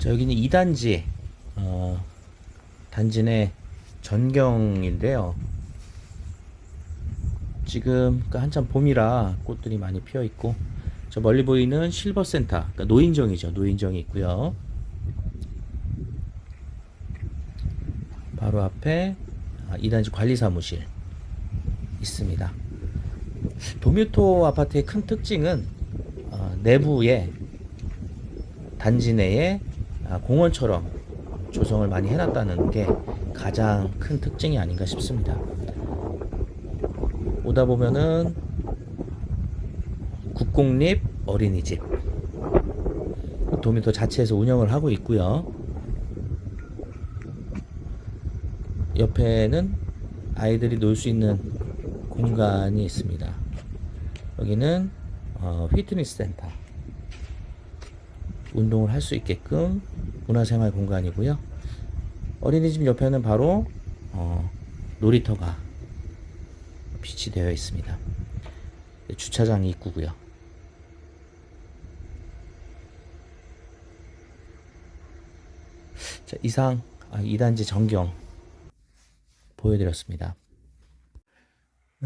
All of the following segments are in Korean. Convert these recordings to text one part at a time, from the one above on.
자, 여기는 2단지, 어, 단지 내 전경인데요. 지금 그러니까 한참 봄이라 꽃들이 많이 피어 있고, 저 멀리 보이는 실버 센터, 그러니까 노인정이죠. 노인정이 있고요. 바로 앞에 아, 2단지 관리사무실 있습니다. 도뮤토 아파트의 큰 특징은 어, 내부에 단지 내에 아, 공원처럼 조성을 많이 해놨다는 게 가장 큰 특징이 아닌가 싶습니다. 오다 보면은 국공립 어린이집 도미토 자체에서 운영을 하고 있고요. 옆에는 아이들이 놀 수 있는 공간이 있습니다. 여기는 어, 피트니스 센터 운동을 할 수 있게끔 문화생활 공간이고요. 어린이집 옆에는 바로 어, 놀이터가 비치 되어 있습니다. 주차장이 있고요. 자, 이상 아, 2단지 전경 보여드렸습니다.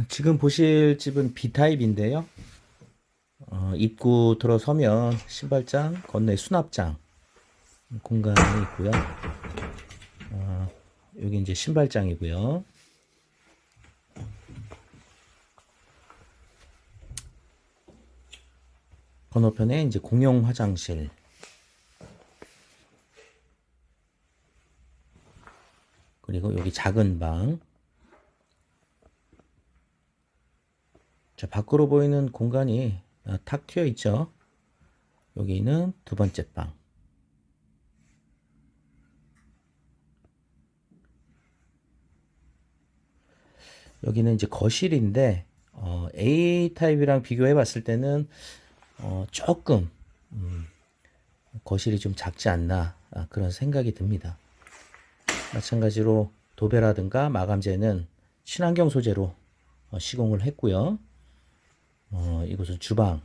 지금 보실 집은 B타입인데요. 어, 입구 들어서면 신발장, 건너에 수납장 공간이 있고요. 어, 여기 이제 신발장이고요. 건너편에 이제 공용 화장실. 그리고 여기 작은 방. 자, 밖으로 보이는 공간이 아, 탁 트여 있죠. 여기는 두 번째 방. 여기는 이제 거실인데 어, A 타입이랑 비교해 봤을 때는 어, 조금 음, 거실이 좀 작지 않나 아, 그런 생각이 듭니다. 마찬가지로 도배라든가 마감재는 친환경 소재로 어, 시공을 했고요. 어, 이곳은 주방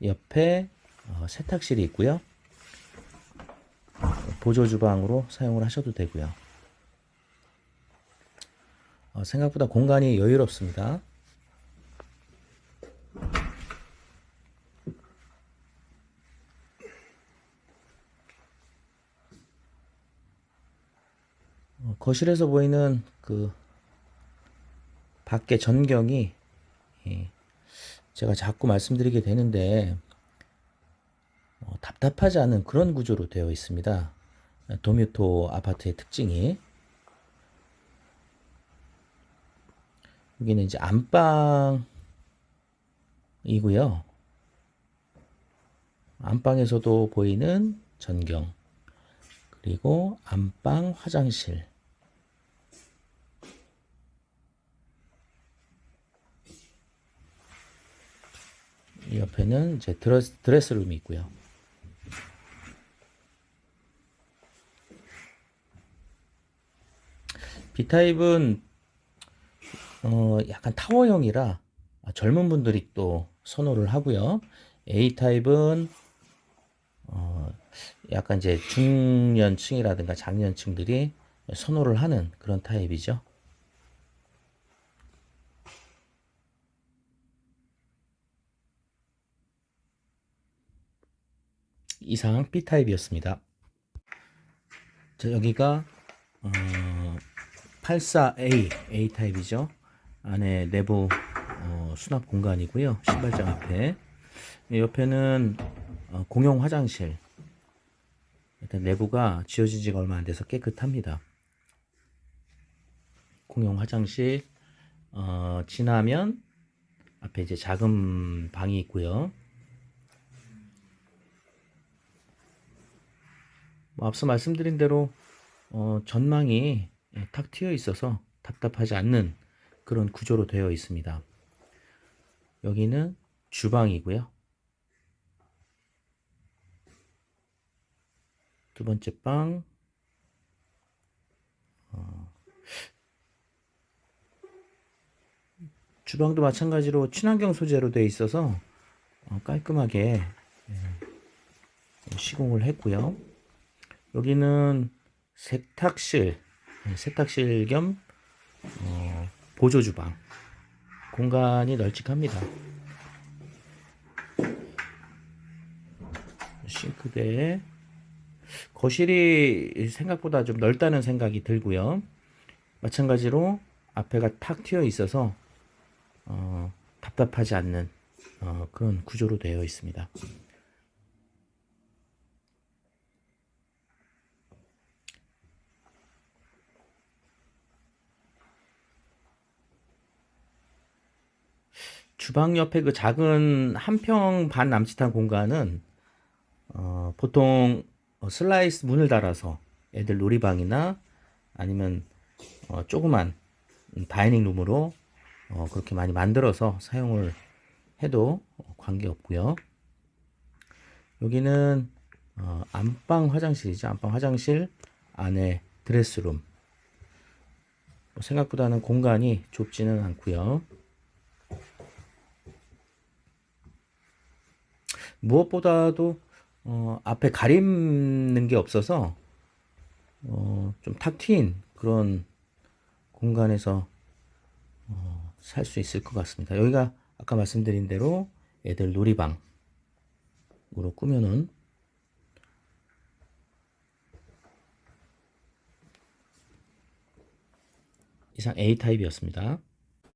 옆에 어, 세탁실이 있고요. 보조 주방으로 사용을 하셔도 되고요. 어, 생각보다 공간이 여유롭습니다. 어, 거실에서 보이는 그 밖의 전경이 예, 제가 자꾸 말씀드리게 되는데 어, 답답하지 않은 그런 구조로 되어 있습니다. 도뮤토 아파트의 특징이 여기는 이제 안방이고요. 안방에서도 보이는 전경 그리고 안방 화장실 이 옆에는 이제 드레스, 드레스룸이 있고요. B타입은 어, 약간 타워형이라 젊은 분들이 또 선호를 하고요. A타입은 어, 약간 이제 중년층이라든가 장년층들이 선호를 하는 그런 타입이죠. 이상 B타입이었습니다. 자, 여기가 어, 84A A타입이죠. 안에 내부 어, 수납 공간이고요. 신발장 앞에 옆에는 어, 공용 화장실 일단 내부가 지어진 지가 얼마 안 돼서 깨끗합니다. 공용 화장실 어, 지나면 앞에 이제 작은 방이 있고요. 앞서 말씀드린 대로 어, 전망이 예, 탁 트여 있어서 답답하지 않는 그런 구조로 되어 있습니다. 여기는 주방이고요. 두 번째 방 어, 주방도 마찬가지로 친환경 소재로 되어 있어서 어, 깔끔하게 예, 시공을 했고요. 여기는 세탁실, 네, 세탁실 겸 어, 보조 주방 공간이 널찍합니다. 싱크대 거실이 생각보다 좀 넓다는 생각이 들고요. 마찬가지로 앞에가 탁 트여 있어서 어, 답답하지 않는 어, 그런 구조로 되어 있습니다. 주방 옆에 그 작은 한 평 반 남짓한 공간은 어, 보통 어, 슬라이드 문을 달아서 애들 놀이방이나 아니면 어, 조그만 음, dining room으로 어, 그렇게 많이 만들어서 사용을 해도 관계 없고요. 여기는 어, 안방 화장실이죠. 안방 화장실 안에 드레스룸. 뭐 생각보다는 공간이 좁지는 않고요. 무엇보다도 어, 앞에 가리는 게 없어서 어, 좀 탁 트인 그런 공간에서 어, 살 수 있을 것 같습니다. 여기가 아까 말씀드린 대로 애들 놀이방으로 꾸며놓은 이상 A타입이었습니다.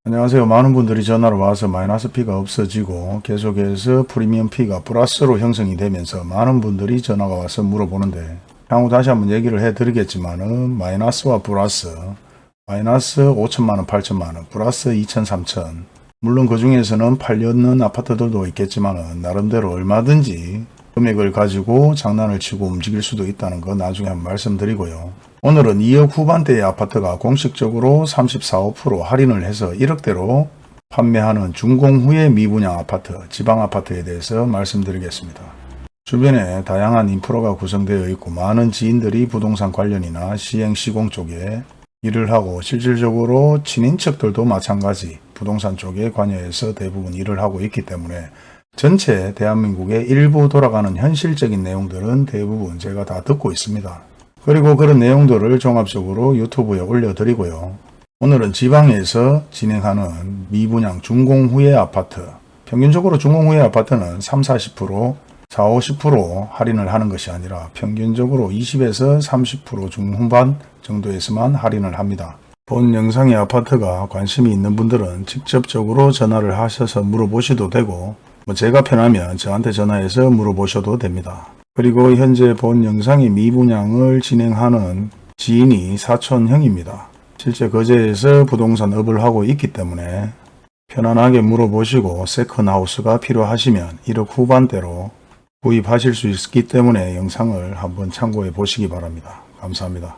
안녕하세요. 많은 분들이 전화로 와서 마이너스 P가 없어지고 계속해서 프리미엄 P가 플러스로 형성이 되면서 많은 분들이 전화가 와서 물어보는데 향후 다시 한번 얘기를 해드리겠지만 은 마이너스와 플러스 마이너스 5천만원, 8천만원, 플러스 2천, 3천 물론 그 중에서는 팔려는 아파트들도 있겠지만 은 나름대로 얼마든지 금액을 가지고 장난을 치고 움직일 수도 있다는 거 나중에 한번 말씀드리고요. 오늘은 2억 후반대의 아파트가 공식적으로 34, 5% 할인을 해서 1억대로 판매하는 준공 후의 미분양 아파트, 지방 아파트에 대해서 말씀드리겠습니다. 주변에 다양한 인프라가 구성되어 있고 많은 지인들이 부동산 관련이나 시행 시공 쪽에 일을 하고 실질적으로 친인척들도 마찬가지 부동산 쪽에 관여해서 대부분 일을 하고 있기 때문에 전체 대한민국의 일부 돌아가는 현실적인 내용들은 대부분 제가 다 듣고 있습니다. 그리고 그런 내용들을 종합적으로 유튜브에 올려드리고요. 오늘은 지방에서 진행하는 미분양 중공 후의 아파트 평균적으로 중공 후의 아파트는 3, 40% 4, 50% 할인을 하는 것이 아니라 평균적으로 20에서 30% 중후반 정도에서만 할인을 합니다. 본 영상의 아파트가 관심이 있는 분들은 직접적으로 전화를 하셔서 물어보셔도 되고 뭐 제가 편하면 저한테 전화해서 물어보셔도 됩니다. 그리고 현재 본 영상의 미분양을 진행하는 지인이 사촌형입니다. 실제 거제에서 부동산 업을 하고 있기 때문에 편안하게 물어보시고 세컨하우스가 필요하시면 1억 후반대로 구입하실 수 있기 때문에 영상을 한번 참고해 보시기 바랍니다. 감사합니다.